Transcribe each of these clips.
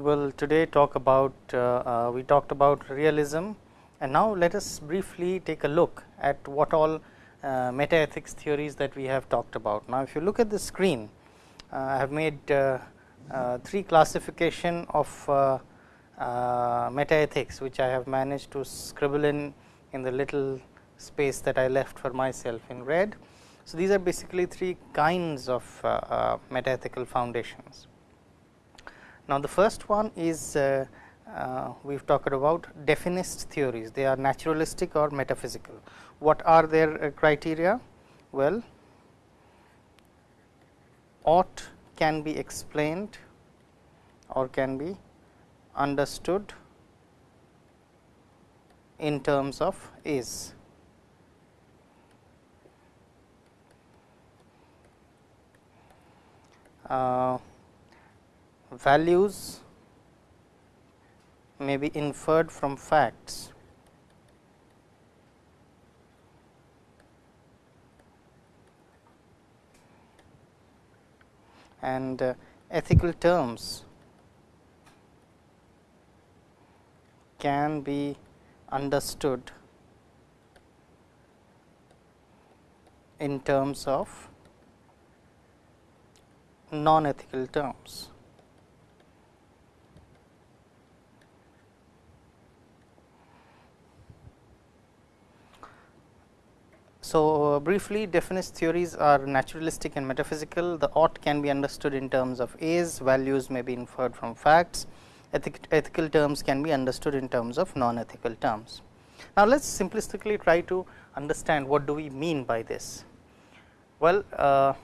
we will today talk about, uh, uh, we talked about realism and now let us briefly take a look at what all uh, meta ethics theories that we have talked about. Now, if you look at the screen, uh, I have made uh, uh, three classification of meta ethics, which I have managed to scribble in in the little space that I left for myself in red. So, these are basically three kinds of meta ethical foundations. Now, the first one is uh, uh, we have talked about definist theories, they are naturalistic or metaphysical. What are their uh, criteria? Well, ought can be explained or can be understood in terms of is. Uh, values may be inferred from facts and uh, ethical terms can be understood in terms of non ethical terms. So, uh, briefly definist theories are naturalistic and metaphysical. The ought can be understood in terms of is, values may be inferred from facts, Ethic, ethical terms can be understood in terms of non ethical terms. Now, let us simplistically try to understand what do we mean by this. Well, uh,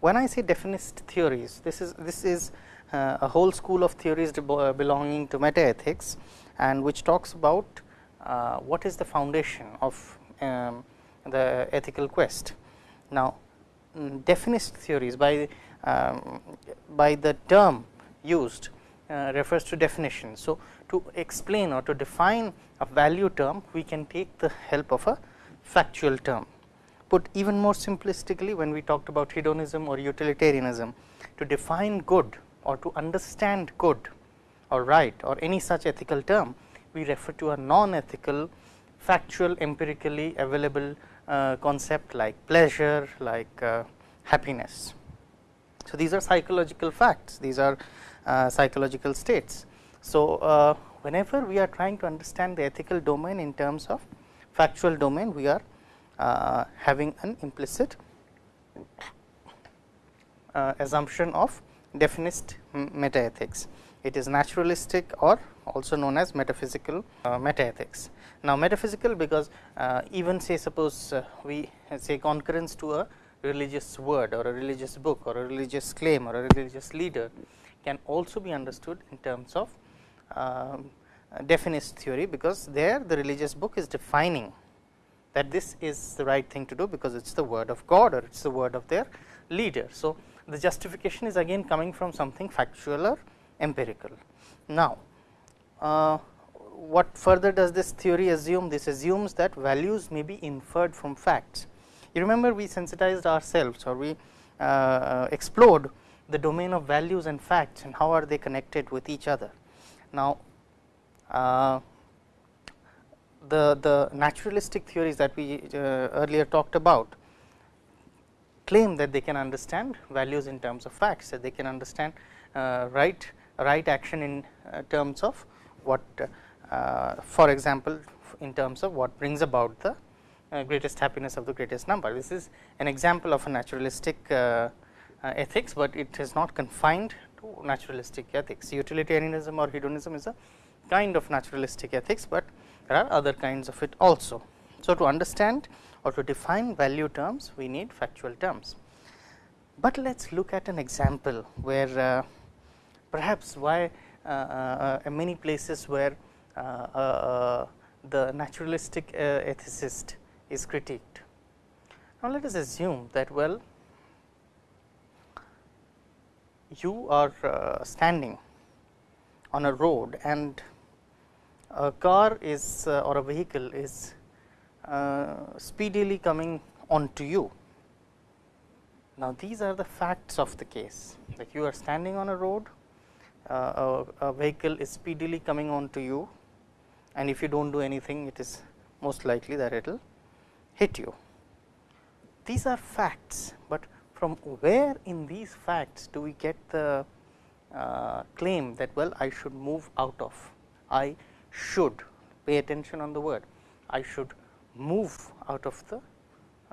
when I say definist theories, this is this is uh, a whole school of theories belonging to meta ethics and which talks about uh, what is the foundation of um, the ethical quest. Now, definist theories by um, by the term used uh, refers to definition. So, to explain or to define a value term we can take the help of a factual term. Put even more simplistically when we talked about hedonism or utilitarianism to define good or to understand good or right or any such ethical term we refer to a non ethical factual empirically available concept like pleasure, like uh, happiness. So, these are psychological facts, these are uh, psychological states. So, uh, whenever we are trying to understand the ethical domain in terms of factual domain, we are uh, having an implicit uh, assumption of definist metaethics. It is naturalistic or also known as metaphysical metaethics. Now, metaphysical because uh, even say suppose uh, we say concurrence to a religious word or a religious book or a religious claim or a religious leader can also be understood in terms of um, definist theory, because there the religious book is defining that this is the right thing to do, because it is the word of God or it is the word of their leader. So, the justification is again coming from something factual or empirical. Now, uh, what further does this theory assume? This assumes that values may be inferred from facts. You remember we sensitized ourselves or we uh, explored the domain of values and facts and how are they connected with each other. Now, uh, the, the naturalistic theories that we uh, earlier talked about claim that they can understand values in terms of facts, that they can understand uh, right, right action in uh, terms of what uh, for example, in terms of what brings about the uh, greatest happiness of the greatest number. This is an example of a naturalistic ethics, but it is not confined to naturalistic ethics. Utilitarianism or hedonism is a kind of naturalistic ethics, but there are other kinds of it also. So, to understand or to define value terms, we need factual terms. But let us look at an example where perhaps why uh, uh, many places where uh, uh, uh, the naturalistic ethicist is critiqued. Now, let us assume that well you are standing on a road and a car is or a vehicle is speedily coming onto you. Now, these are the facts of the case that you are standing on a road uh, a, a, vehicle is speedily coming on to you and if you do not do anything it is most likely that it will hit you. These are facts, but from where in these facts do we get the uh, claim that well I should move out of, I should pay attention on the word, I should move out of the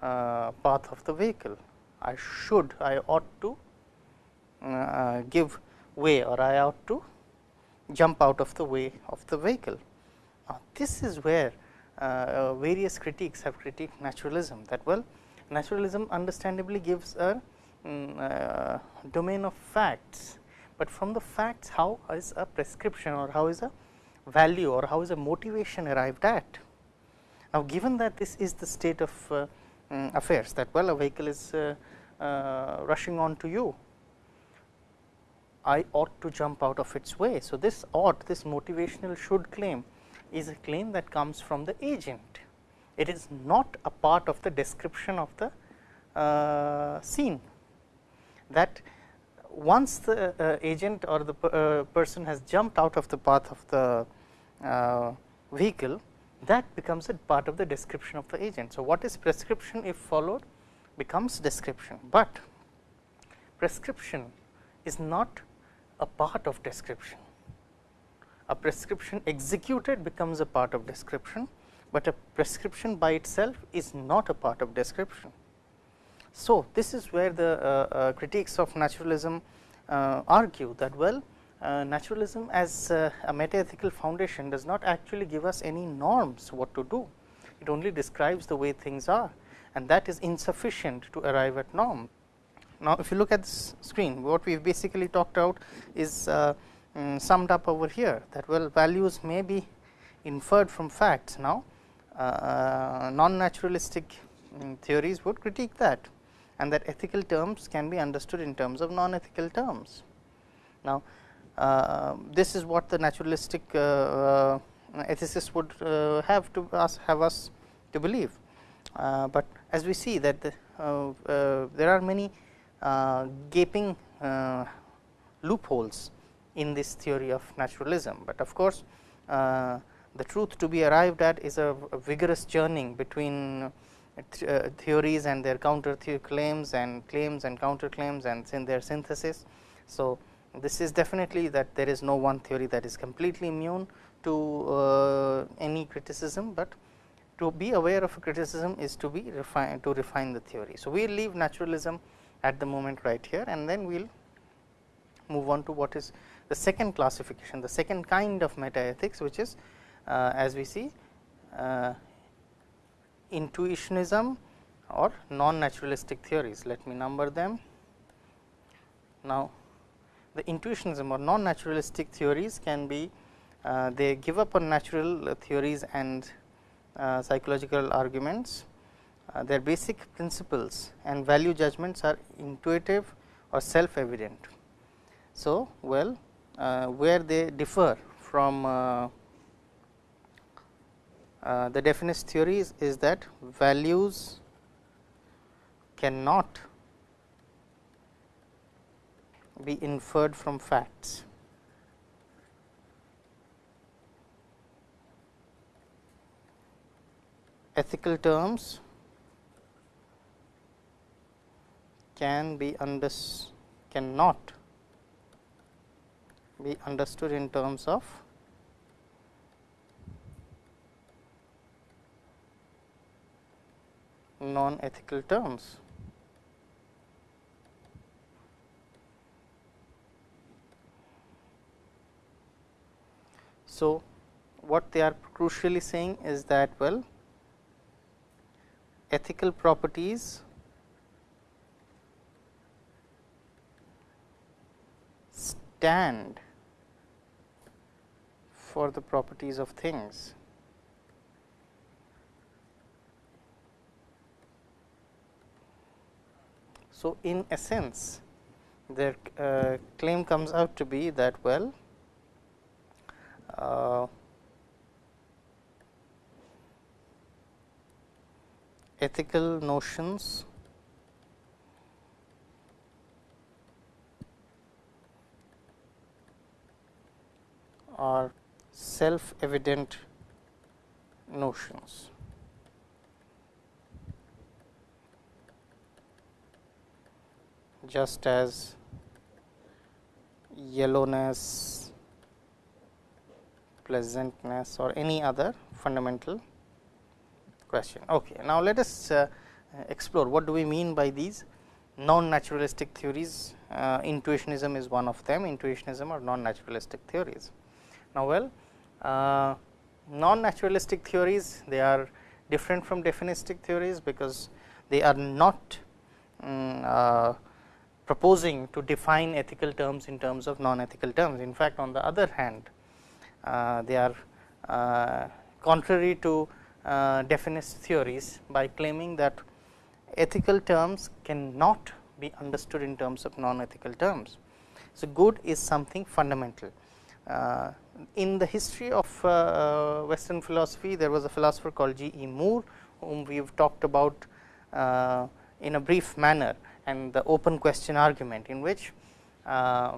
uh, path of the vehicle, I should, I ought to uh, give way or I ought to jump out of the way of the vehicle. Now, this is where uh, various critiques have critiqued naturalism that well naturalism understandably gives a um, uh, domain of facts, but from the facts how is a prescription or how is a value or how is a motivation arrived at. Now, given that this is the state of uh, um, affairs that well a vehicle is uh, uh, rushing on to you I ought to jump out of its way. So, this ought this motivational should claim is a claim that comes from the agent. It is not a part of the description of the uh, scene that once the uh, agent or the uh, person has jumped out of the path of the uh, vehicle that becomes a part of the description of the agent. So, what is prescription if followed becomes description, but prescription is not a part of description. A prescription executed becomes a part of description, but a prescription by itself is not a part of description. So, this is where the uh, uh, critiques of naturalism uh, argue that well uh, naturalism as uh, a metaethical foundation does not actually give us any norms what to do. It only describes the way things are and that is insufficient to arrive at norm. Now, if you look at this screen, what we have basically talked out is uh, um, summed up over here that well values may be inferred from facts. Now, uh, non naturalistic um, theories would critique that and that ethical terms can be understood in terms of non ethical terms. Now, uh, this is what the naturalistic uh, uh, ethicists would uh, have to us have us to believe, but as we see that the, there are many uh, gaping uh, loopholes in this theory of naturalism, but of course, uh, the truth to be arrived at is a, a vigorous churning between th uh, theories and their counter claims and claims and counter claims and in their synthesis. So, this is definitely that there is no one theory that is completely immune to uh, any criticism, but to be aware of a criticism is to be refine to refine the theory. So, we leave naturalism at the moment right here and then we will move on to what is the second classification, the second kind of meta ethics which is uh, as we see uh, intuitionism or non naturalistic theories. Let me number them. Now, the intuitionism or non naturalistic theories can be uh, they give up on natural theories and uh, psychological arguments uh, their basic principles and value judgments are intuitive or self evident. So, well uh, where they differ from uh, uh, the definist theories is that values cannot be inferred from facts. Ethical terms can be unders cannot be understood in terms of non ethical terms. So, what they are crucially saying is that well ethical properties stand for the properties of things. So, in essence their uh, claim comes out to be that well uh, ethical notions are self evident notions. just as yellowness, pleasantness or any other fundamental question. Okay. Now, let us uh, explore what do we mean by these non naturalistic theories. Uh, intuitionism is one of them, intuitionism or non naturalistic theories. Now, well uh, non naturalistic theories they are different from definistic theories, because they are not um, proposing to define ethical terms in terms of non ethical terms. In fact, on the other hand uh, they are uh, contrary to uh, definist theories by claiming that ethical terms cannot be understood in terms of non ethical terms. So, good is something fundamental. Uh, in the history of uh, western philosophy, there was a philosopher called G. E. Moore, whom we have talked about uh, in a brief manner and the open question argument in which uh, uh,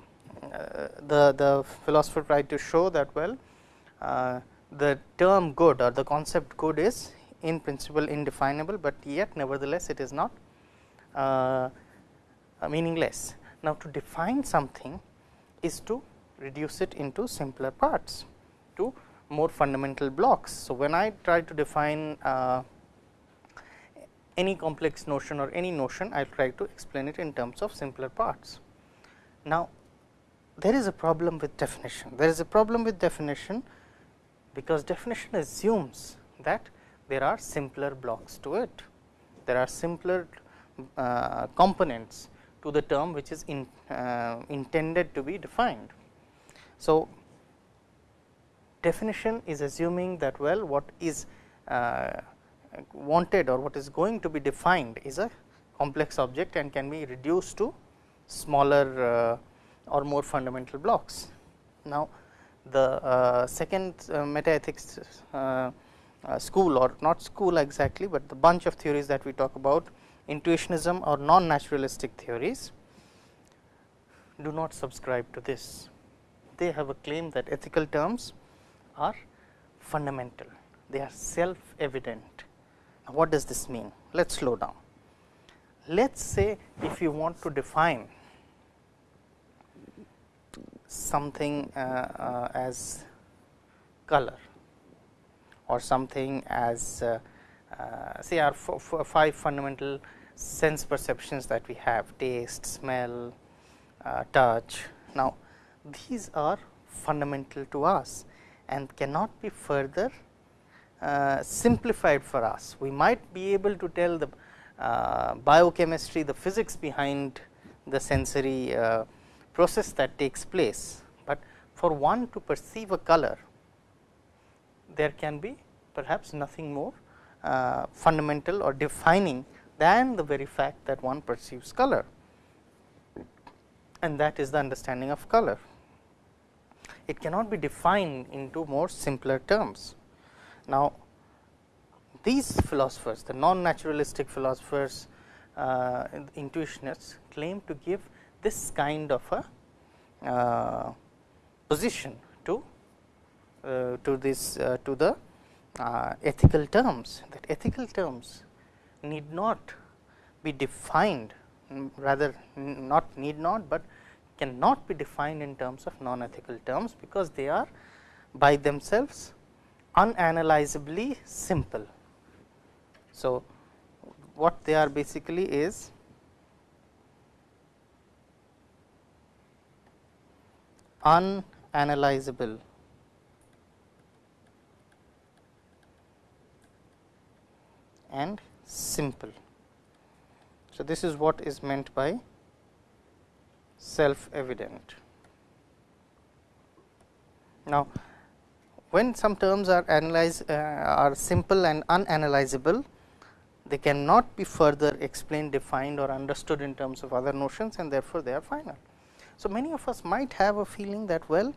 the, the philosopher tried to show that well uh, the term good or the concept good is in principle indefinable, but yet nevertheless it is not uh, meaningless. Now, to define something is to reduce it into simpler parts to more fundamental blocks. So, when I try to define uh, any complex notion or any notion, I will try to explain it in terms of simpler parts. Now, there is a problem with definition. There is a problem with definition, because definition assumes that there are simpler blocks to it. There are simpler uh, components to the term which is in, uh, intended to be defined. So, definition is assuming that well what is uh, wanted or what is going to be defined is a complex object and can be reduced to smaller uh, or more fundamental blocks. Now, the uh, second uh, metaethics uh, uh, school or not school exactly, but the bunch of theories that we talk about intuitionism or non naturalistic theories do not subscribe to this. They have a claim that ethical terms are fundamental, they are self evident what does this mean? Let us slow down. Let us say if you want to define something uh, uh, as color or something as uh, uh say our five fundamental sense perceptions that we have taste, smell, uh, touch. Now, these are fundamental to us and cannot be further uh, simplified for us. We might be able to tell the uh, biochemistry, the physics behind the sensory uh, process that takes place, but for one to perceive a color, there can be perhaps nothing more uh, fundamental or defining than the very fact that one perceives color and that is the understanding of color. It cannot be defined into more simpler terms. Now, these philosophers, the non naturalistic philosophers, uh, intuitionists claim to give this kind of a uh, position to uh, to this uh, to the uh, ethical terms that ethical terms need not be defined rather not need not, but cannot be defined in terms of non ethical terms, because they are by themselves unanalyzably simple. So, what they are basically is unanalyzable and simple. So, this is what is meant by self evident. Now, when some terms are analyzed uh, are simple and unanalyzable, they cannot be further explained, defined or understood in terms of other notions and therefore, they are final. So, many of us might have a feeling that well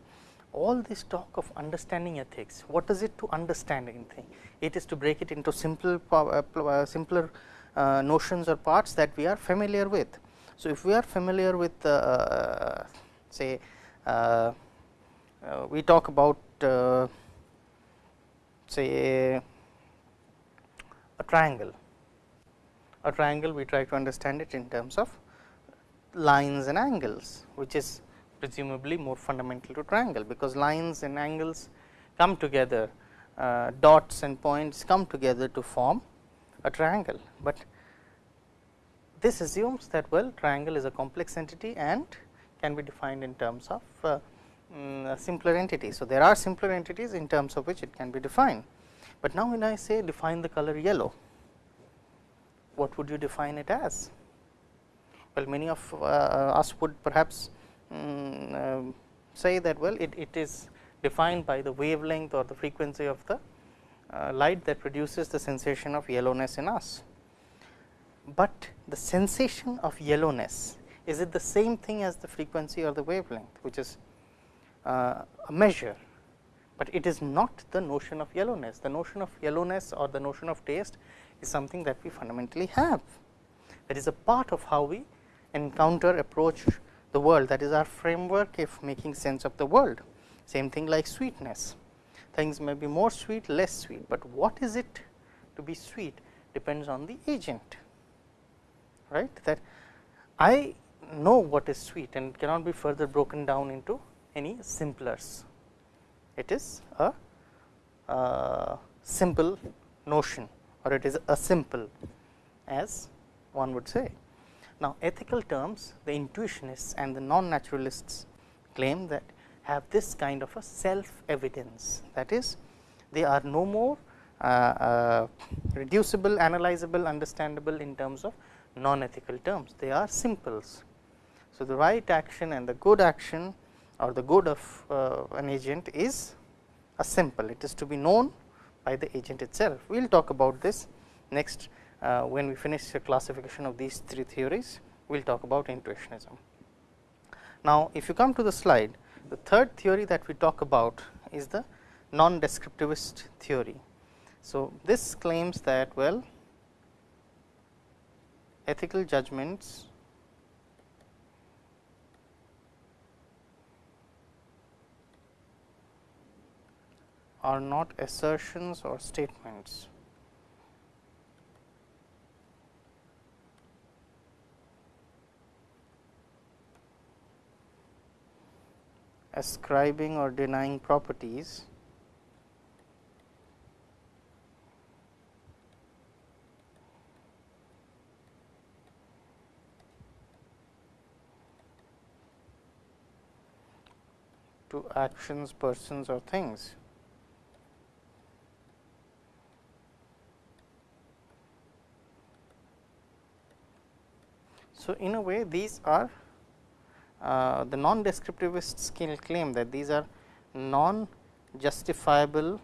all this talk of understanding ethics, what is it to understand anything? It is to break it into simple uh, uh, simpler uh, notions or parts that we are familiar with. So, if we are familiar with uh, say uh, uh, we talk about say a, a triangle. A triangle we try to understand it in terms of lines and angles, which is presumably more fundamental to triangle, because lines and angles come together uh, dots and points come together to form a triangle, but this assumes that well triangle is a complex entity and can be defined in terms of uh, um, simpler entities. So, there are simpler entities in terms of which it can be defined, but now when I say define the color yellow, what would you define it as? Well, many of uh, us would perhaps um, say that well it, it is defined by the wavelength or the frequency of the uh, light that produces the sensation of yellowness in us. But the sensation of yellowness is it the same thing as the frequency or the wavelength which is uh, a measure, but it is not the notion of yellowness. The notion of yellowness or the notion of taste is something that we fundamentally have. That is a part of how we encounter approach the world that is our framework if making sense of the world. Same thing like sweetness, things may be more sweet, less sweet, but what is it to be sweet depends on the agent, right. That I know what is sweet and cannot be further broken down into any simplers. It is a, a simple notion or it is a simple as one would say. Now, ethical terms the intuitionists and the non naturalists claim that have this kind of a self evidence that is they are no more uh, uh, reducible, analyzable, understandable in terms of non ethical terms, they are simples. So, the right action and the good action or the good of uh, an agent is a simple, it is to be known by the agent itself. We will talk about this next uh, when we finish the classification of these three theories, we will talk about intuitionism. Now, if you come to the slide, the third theory that we talk about is the non-descriptivist theory. So, this claims that well ethical judgments are not assertions or statements. ascribing or denying properties actions, persons or things. So, in a way these are uh, the non descriptivists can claim that these are non justifiable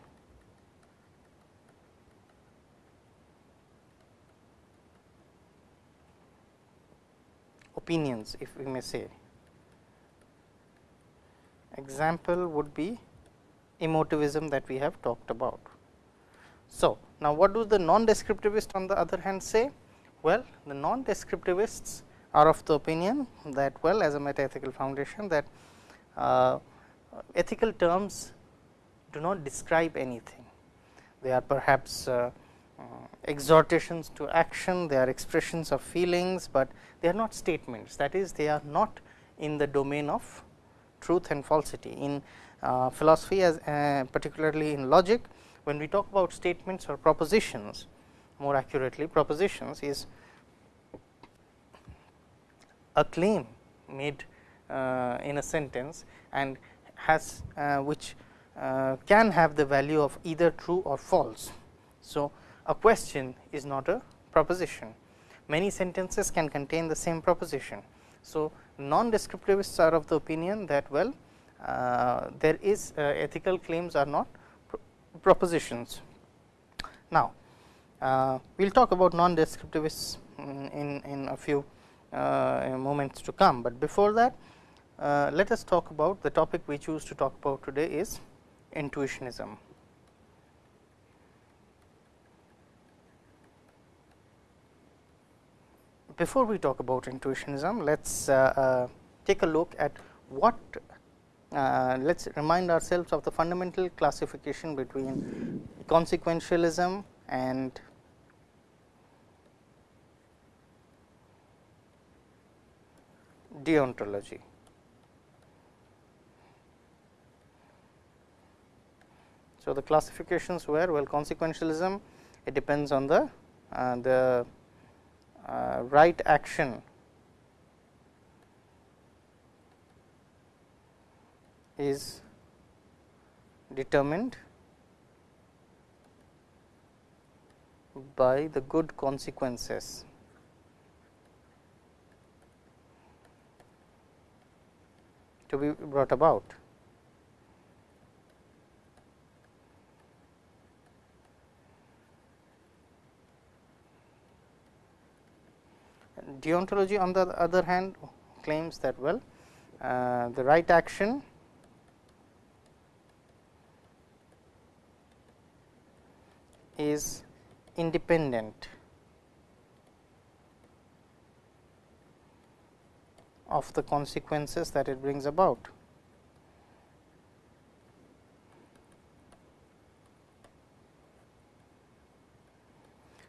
opinions if we may say. Example would be emotivism that we have talked about. So, now what do the non descriptivist on the other hand say? Well, the non descriptivists are of the opinion that well as a metaethical foundation that uh, ethical terms do not describe anything. They are perhaps uh, uh, exhortations to action, they are expressions of feelings, but they are not statements that is they are not in the domain of truth and falsity. In uh, philosophy as uh, particularly in logic when we talk about statements or propositions more accurately propositions is a claim made uh, in a sentence and has uh, which uh, can have the value of either true or false. So, a question is not a proposition. Many sentences can contain the same proposition. So, non descriptivists are of the opinion that well uh, there is uh, ethical claims are not propositions. Now, uh, we will talk about non descriptivists in, in a few uh, moments to come, but before that uh, let us talk about the topic we choose to talk about today is intuitionism. Before we talk about intuitionism, let us uh, uh, take a look at what uh, let us remind ourselves of the fundamental classification between consequentialism and deontology. So, the classifications were well consequentialism it depends on the uh, the Uh, right action is determined by the good consequences. to be brought about. Deontology on the other hand claims that well uh, the right action is independent of the consequences that it brings about.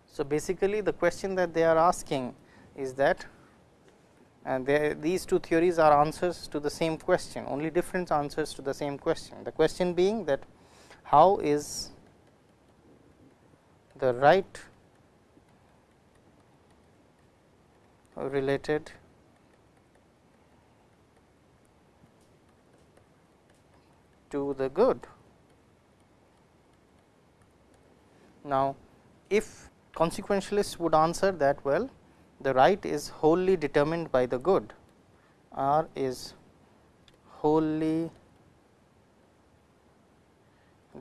So, basically the question that they are asking is that and these two theories are answers to the same question only different answers to the same question. The question being that how is the right related to the good. Now, if consequentialists would answer that well the right is wholly determined by the good or is wholly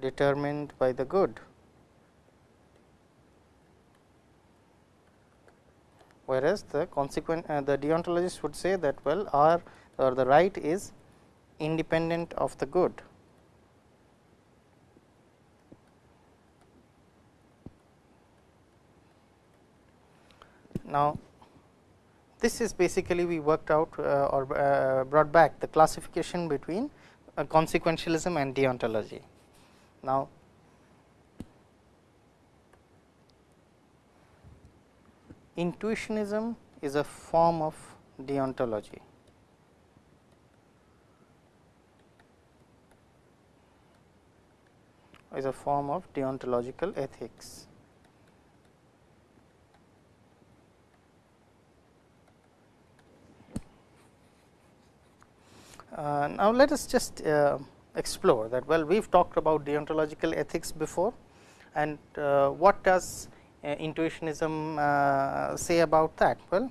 determined by the good. Whereas, the consequent uh, the deontologist would say that well or or the right is independent of the good. Now, this is basically we worked out uh, or uh, brought back the classification between uh, consequentialism and deontology. Now, intuitionism is a form of deontology. is a form of deontological ethics. Uh, now, let us just uh, explore that well we have talked about deontological ethics before and uh, what does uh, intuitionism uh, say about that? Well,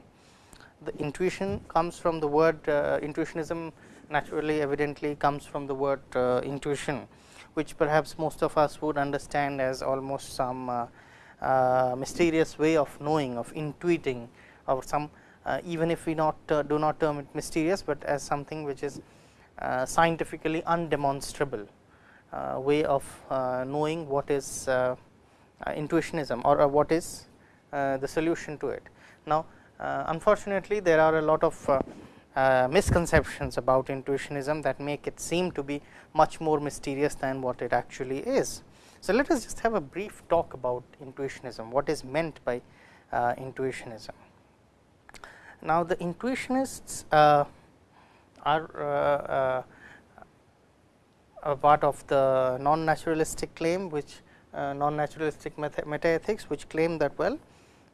the intuition comes from the word uh, intuitionism naturally evidently comes from the word intuition, which perhaps most of us would understand as almost some mysterious way of knowing of intuiting or some Uh, even if we not uh, do not term it mysterious, but as something which is uh, scientifically undemonstrable uh, way of uh, knowing what is intuitionism or what is the solution to it. Now, unfortunately, there are a lot of uh, misconceptions about intuitionism that make it seem to be much more mysterious than what it actually is. So, let us just have a brief talk about intuitionism, what is meant by uh, intuitionism. Now, the intuitionists uh, are uh, uh, a part of the non naturalistic claim which uh, non naturalistic meta ethics which claim that well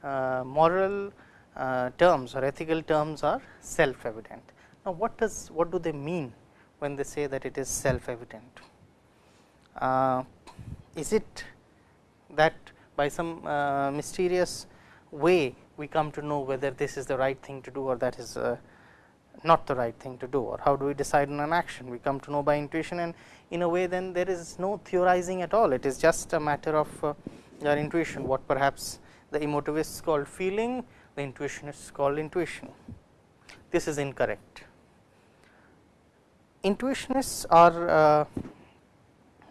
uh, moral uh, terms or ethical terms are self evident. Now, what does what do they mean when they say that it is self evident? is it that by some mysterious way we come to know whether this is the right thing to do or that is uh, not the right thing to do or how do we decide on an action? We come to know by intuition and in a way then there is no theorizing at all. It is just a matter of uh, your intuition what perhaps the emotivists called feeling the intuitionists called intuition. This is incorrect. Intuitionists are uh,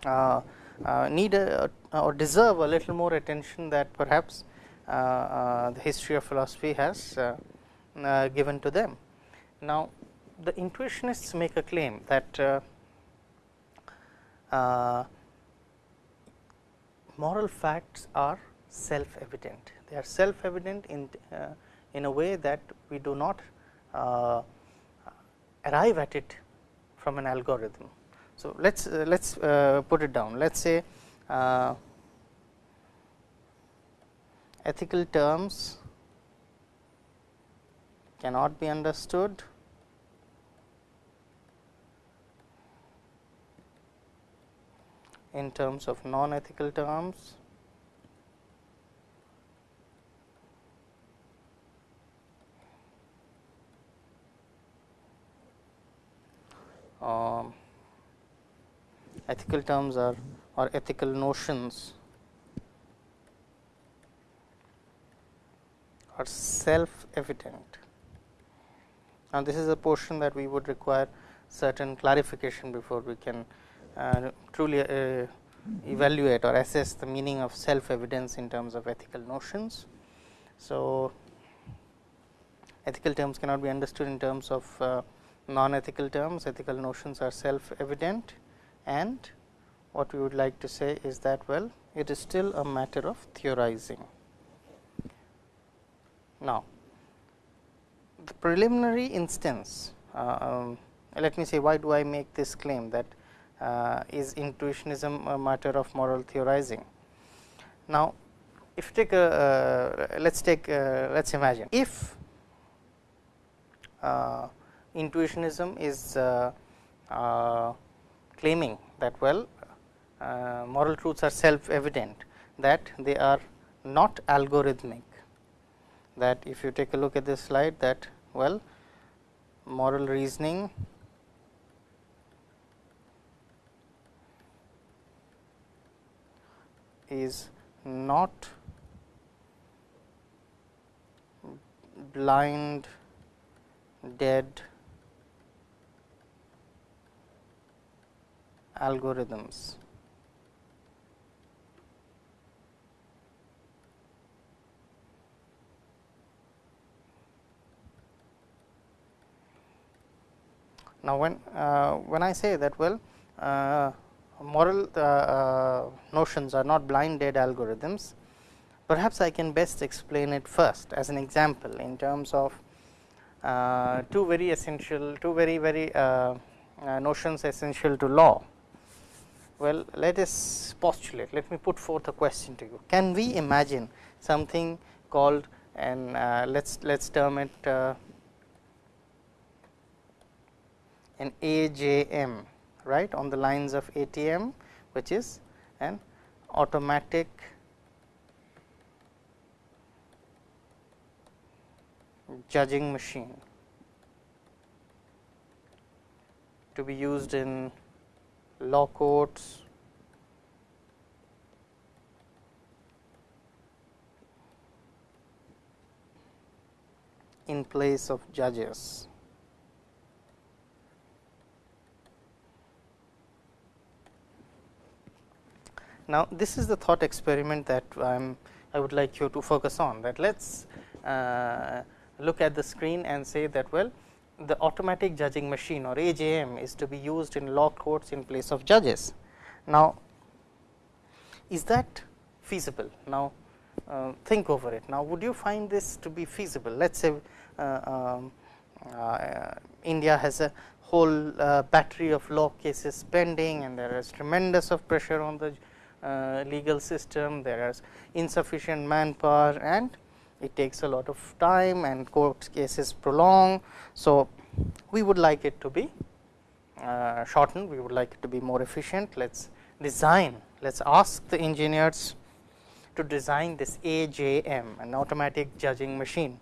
uh, uh need a, or deserve a little more attention that perhaps the history of philosophy has uh, given to them. Now, the intuitionists make a claim that uh, moral facts are self evident. They are self evident in, uh, in a way that we do not uh, arrive at it from an algorithm. So, let us uh, let us uh, put it down. Let us say uh, ethical terms cannot be understood. In terms of non ethical terms um, ethical terms are or ethical notions are self evident. Now, this is a portion that we would require certain clarification before we can uh, truly uh, evaluate or assess the meaning of self evidence in terms of ethical notions. So, ethical terms cannot be understood in terms of uh, non ethical terms, ethical notions are self evident and what we would like to say is that well it is still a matter of theorizing. Now, the preliminary instance um, let me say why do I make this claim that uh, is intuitionism a matter of moral theorizing. Now, if take a uh, let us take uh, let us imagine if intuitionism is claiming that well moral truths are self evident that they are not algorithmic that if you take a look at this slide that well moral reasoning is not blind dead algorithms. Now, when uh, when I say that well uh, moral uh, uh notions are not blind dead algorithms, perhaps I can best explain it first as an example in terms of uh, two very essential two very very uh, notions essential to law well, let us postulate, let me put forth a question to you. Can we imagine something called and uh, let us let us term it uh, an AJM right on the lines of ATM which is an automatic judging machine to be used in law courts, in place of judges. Now, this is the thought experiment that I am I would like you to focus on that let us uh, look at the screen and say that well the automatic judging machine or AJM is to be used in law courts in place of judges. Now, is that feasible? Now, uh, think over it. Now, would you find this to be feasible? Let us say uh, um, uh, India has a whole uh, battery of law cases pending and there is tremendous of pressure on the uh, legal system, there is insufficient manpower and it takes a lot of time and court cases prolong. So, we would like it to be uh, shortened, we would like it to be more efficient. Let us design, let us ask the engineers to design this AJM, an automatic judging machine.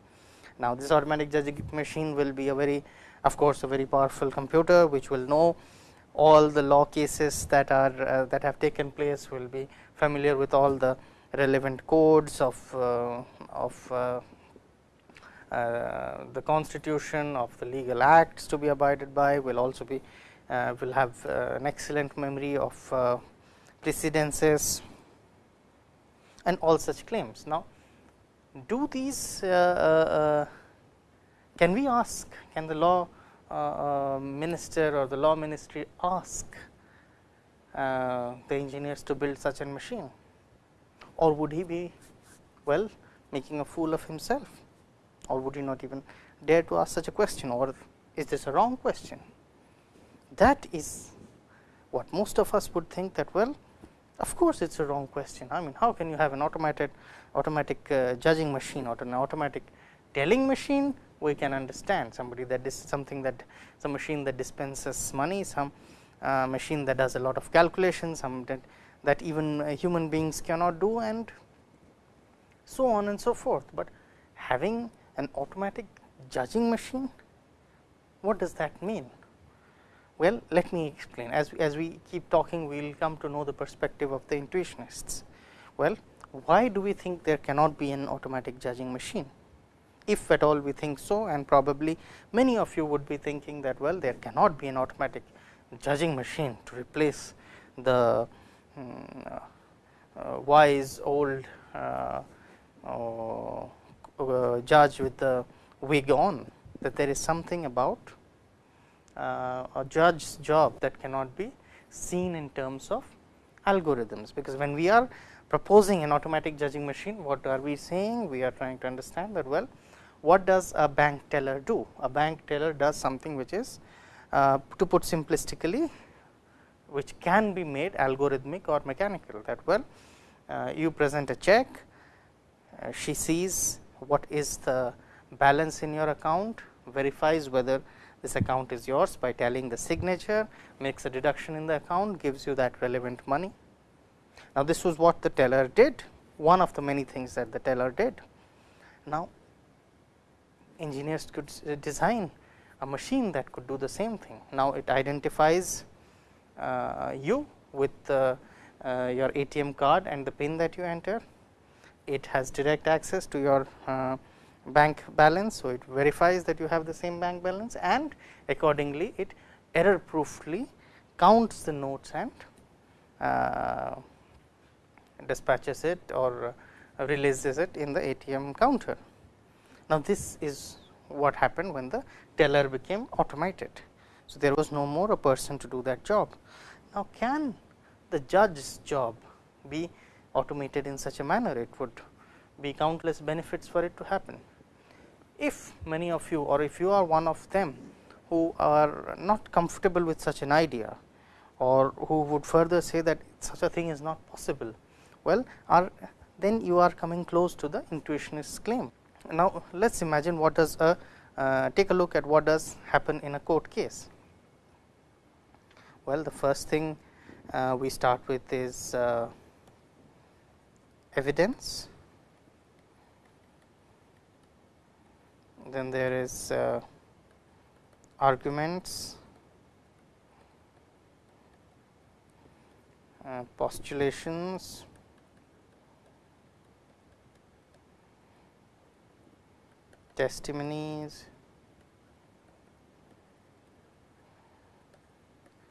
Now, this automatic judging machine will be a very of course, a very powerful computer, which will know all the law cases that are uh, that have taken place, will be familiar with all the relevant codes of, uh, of uh, uh, the constitution of the legal acts to be abided by will also be uh, will have uh, an excellent memory of precedences and all such claims. Now, do these can we ask can the law minister or the law ministry ask uh, the engineers to build such a machine or would he be well making a fool of himself or would he not even dare to ask such a question or is this a wrong question. That is what most of us would think that well of course, it is a wrong question. I mean how can you have an automated automatic uh, judging machine or an automatic telling machine we can understand somebody that is something that some machine that dispenses money some uh, machine that does a lot of calculations some that, that even uh, human beings cannot do and so on and so forth, but having an automatic judging machine what does that mean? Well, let me explain as, as we keep talking we will come to know the perspective of the intuitionists. Well, why do we think there cannot be an automatic judging machine? If at all we think so and probably many of you would be thinking that well there cannot be an automatic judging machine to replace the um, uh, wise old uh, uh, judge with the wig on that there is something about uh, a judge's job that cannot be seen in terms of algorithms, because when we are proposing an automatic judging machine, what are we saying? We are trying to understand that well, what does a bank teller do? A bank teller does something which is uh, to put simplistically, which can be made algorithmic or mechanical that well, uh, you present a check, uh, she sees what is the balance in your account, verifies whether this account is yours by tallying the signature, makes a deduction in the account, gives you that relevant money. Now, this was what the teller did, one of the many things that the teller did. Now, engineers could design a machine that could do the same thing. Now, it identifies uh, you with uh, your ATM card and the pin that you enter. It has direct access to your uh, bank balance. So, it verifies that you have the same bank balance and accordingly it error proofly counts the notes and uh, dispatches it or uh, releases it in the ATM counter. Now, this is what happened when the teller became automated. So, there was no more a person to do that job. Now, can the judge's job be automated in such a manner? It would be countless benefits for it to happen if many of you or if you are one of them who are not comfortable with such an idea or who would further say that such a thing is not possible, well are then you are coming close to the intuitionist claim. Now, let us imagine what does a uh, take a look at what does happen in a court case. Well, the first thing uh, we start with is uh, evidence then there is uh, arguments, uh, postulations, testimonies,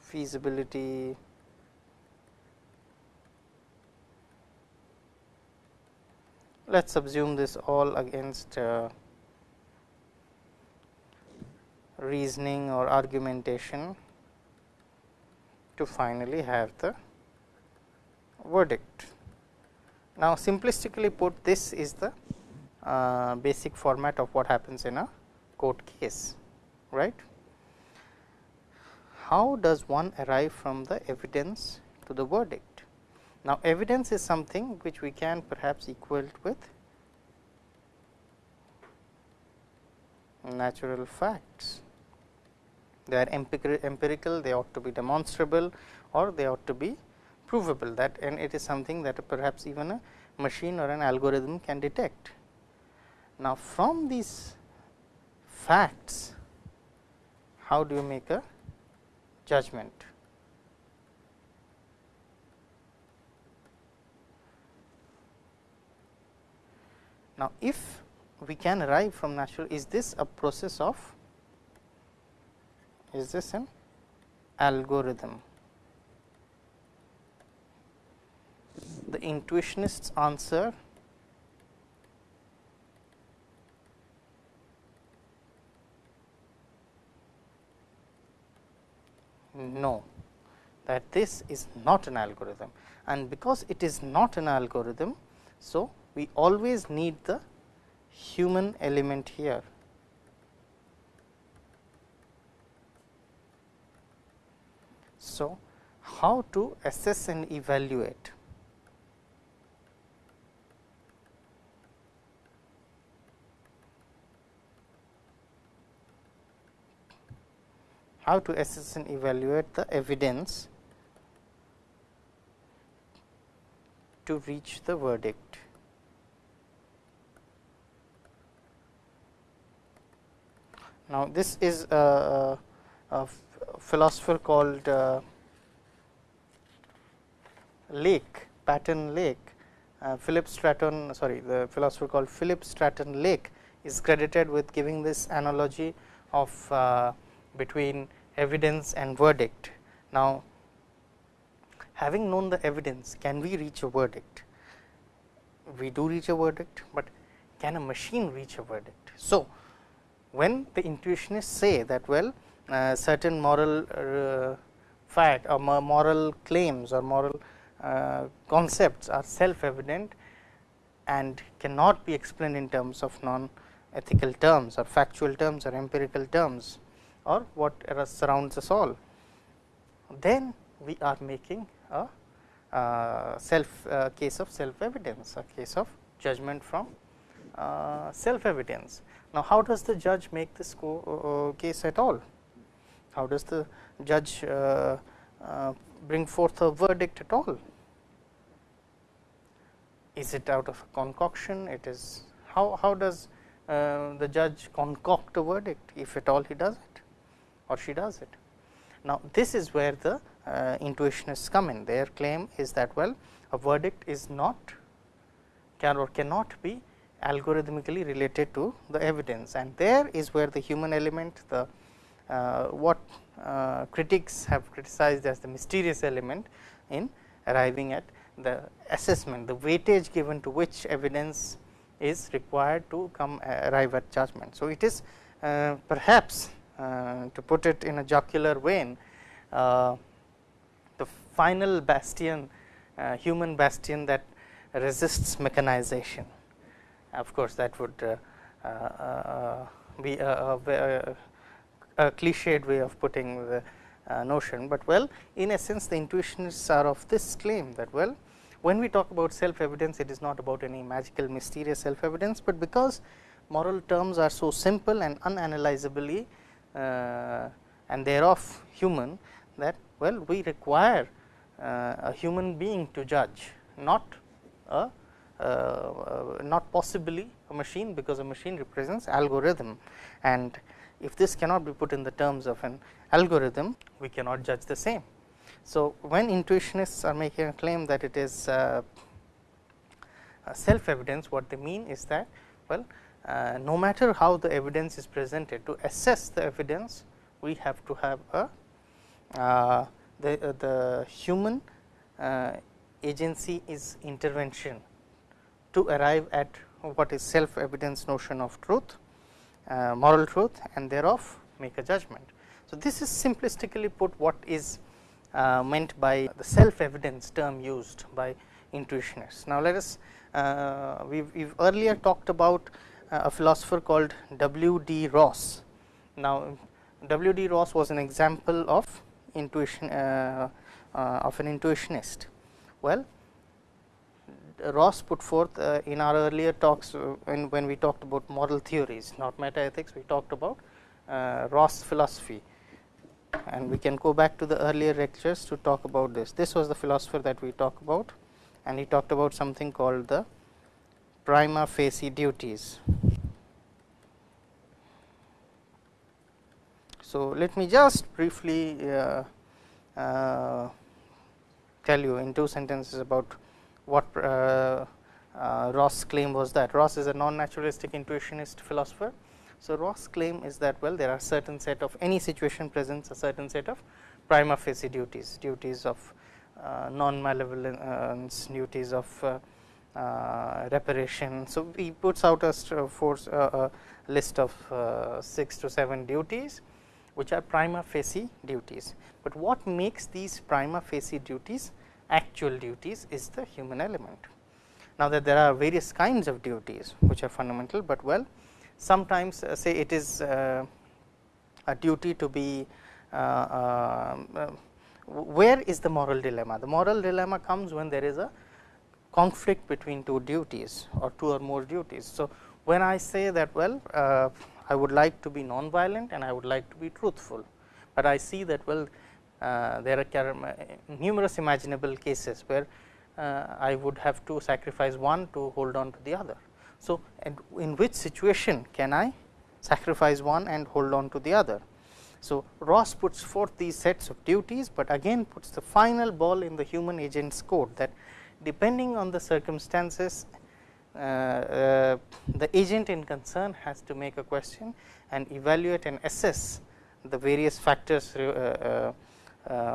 feasibility, let us assume this all against uh, reasoning or argumentation to finally have the verdict. Now, simplistically put this is the uh, basic format of what happens in a court case right. How does one arrive from the evidence to the verdict? Now, evidence is something which we can perhaps equal with natural facts they are empirical, they ought to be demonstrable or they ought to be provable that and it is something that perhaps even a machine or an algorithm can detect. Now, from these facts, how do you make a judgment? Now, if we can arrive from natural, is this a process of is this an algorithm. The intuitionists answer no, that this is not an algorithm and because it is not an algorithm. So, we always need the human element here. So, how to assess and evaluate how to assess and evaluate the evidence to reach the verdict. Now, this is a, a philosopher called uh, Lake, Patton Lake, uh, Philip Stratton, sorry, the philosopher called Philip Stratton Lake is credited with giving this analogy of uh, between evidence and verdict. Now, having known the evidence, can we reach a verdict? We do reach a verdict, but can a machine reach a verdict? So, when the intuitionists say that well uh, certain moral uh, fact or moral claims or moral uh, concepts are self evident and cannot be explained in terms of non ethical terms or factual terms or empirical terms or what surrounds us all, then we are making a uh, self uh, case of self evidence, a case of judgment from uh, self evidence. Now, how does the judge make this uh, case at all? How does the judge uh, uh, bring forth a verdict at all? Is it out of a concoction? It is how, how does the judge concoct a verdict if at all he does? Or she does it. Now, this is where the uh, intuitionists come in. Their claim is that well a verdict is not can or cannot be algorithmically related to the evidence and there is where the human element the uh, what uh, critics have criticized as the mysterious element in arriving at the assessment the weightage given to which evidence is required to come uh, arrive at judgment. So, it is uh, perhaps to put it in a jocular vein, uh, the final bastion, uh, human bastion that resists mechanization. Of course, that would be a, a, a, cliched way of putting the uh, notion, but well in essence the intuitionists are of this claim that well when we talk about self evidence it is not about any magical mysterious self evidence, but because moral terms are so simple and unanalyzably uh, and thereof human that well we require uh, a human being to judge not a uh, not possibly a machine because a machine represents algorithm and if this cannot be put in the terms of an algorithm we cannot judge the same. So, when intuitionists are making a claim that it is uh, self evidence what they mean is that well uh, no matter how the evidence is presented to assess the evidence we have to have a uh, the, uh, the human uh, agency is intervention to arrive at what is self evidence notion of truth uh, moral truth and thereof make a judgment. So, this is simplistically put what is uh, meant by the self evidence term used by intuitionists. Now, let us we have earlier talked about a philosopher called W. D. Ross. Now, W. D. Ross was an example of intuition uh, uh, of an intuitionist. Well, Ross put forth uh, in our earlier talks uh, when, when we talked about moral theories, not meta ethics, we talked about uh, Ross philosophy and we can go back to the earlier lectures to talk about this. This was the philosopher that we talked about and he talked about something called the prima facie duties. So, let me just briefly uh, uh, tell you in two sentences about what uh, uh Ross claim was that. Ross is a non-naturalistic intuitionist philosopher. So, Ross claim is that well there are certain set of any situation presents a certain set of prima facie duties, duties of uh, non-malevolence, duties of uh, reparation. So, he puts out a force uh, a list of uh, 6 to 7 duties which are prima facie duties, but what makes these prima facie duties actual duties is the human element. Now, that there are various kinds of duties which are fundamental, but well sometimes uh, say it is uh, a duty to be uh, uh, where is the moral dilemma? The moral dilemma comes when there is a conflict between two duties or two or more duties. So, when I say that well uh, I would like to be non-violent and I would like to be truthful, but I see that well uh, there are numerous imaginable cases where uh, I would have to sacrifice one to hold on to the other. So, in which situation can I sacrifice one and hold on to the other? So, Ross puts forth these sets of duties, but again puts the final ball in the human agent's court that depending on the circumstances uh, uh, the agent in concern has to make a question and evaluate and assess the various factors uh,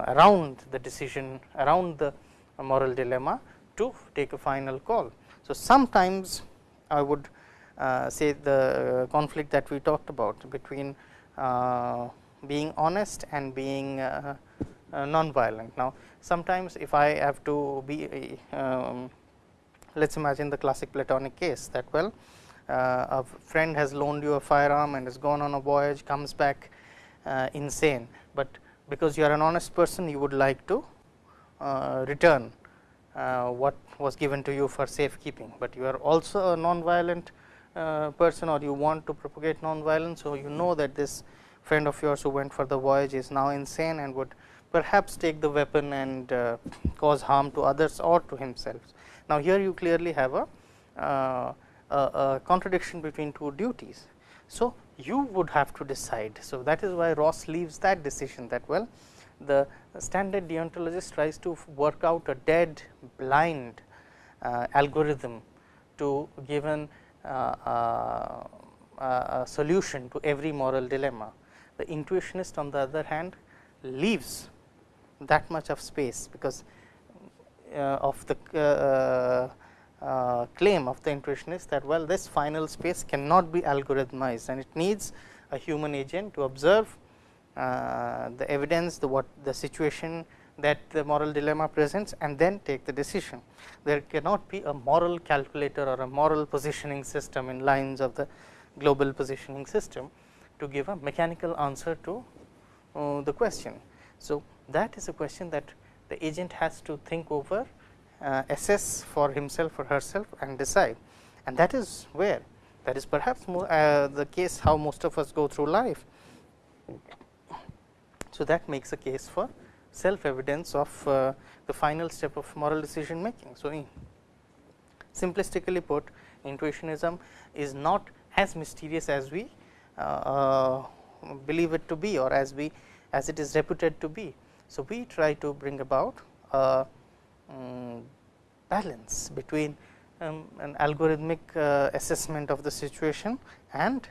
around the decision around the moral dilemma to take a final call. So, sometimes I would say the conflict that we talked about between being honest and being uh, uh, non-violent. Now, sometimes if I have to be um, let us imagine the classic platonic case that well uh, a friend has loaned you a firearm and has gone on a voyage comes back uh, insane, but because you are an honest person you would like to uh, return what was given to you for safekeeping, but you are also a non-violent uh, person or you want to propagate non-violence. So, you know that this friend of yours who went for the voyage is now insane and would perhaps take the weapon and uh, cause harm to others or to himself. Now, here you clearly have a, uh, a, a contradiction between two duties. So, you would have to decide. So, that is why Ross leaves that decision that well the standard deontologist tries to work out a dead blind uh, algorithm to given uh, uh, a solution to every moral dilemma. The intuitionist on the other hand leaves that much of space, because uh, of the uh, uh, claim of the intuitionist that well this final space cannot be algorithmized and it needs a human agent to observe the evidence the what the situation that the moral dilemma presents and then take the decision. There cannot be a moral calculator or a moral positioning system in lines of the global positioning system to give a mechanical answer to uh, the question. So, that is a question that the agent has to think over, uh, assess for himself or herself and decide and that is where that is perhaps more, uh, the case how most of us go through life. So, that makes a case for self evidence of uh, the final step of moral decision making. So, simplistically put intuitionism is not as mysterious as we uh, uh, believe it to be or as we as it is reputed to be. So, we try to bring about a um, balance between um, an algorithmic uh, assessment of the situation and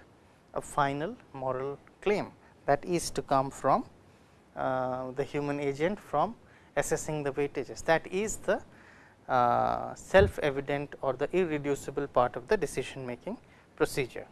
a final moral claim that is to come from uh, the human agent from assessing the weightages. That is the uh, self evident or the irreducible part of the decision making procedure.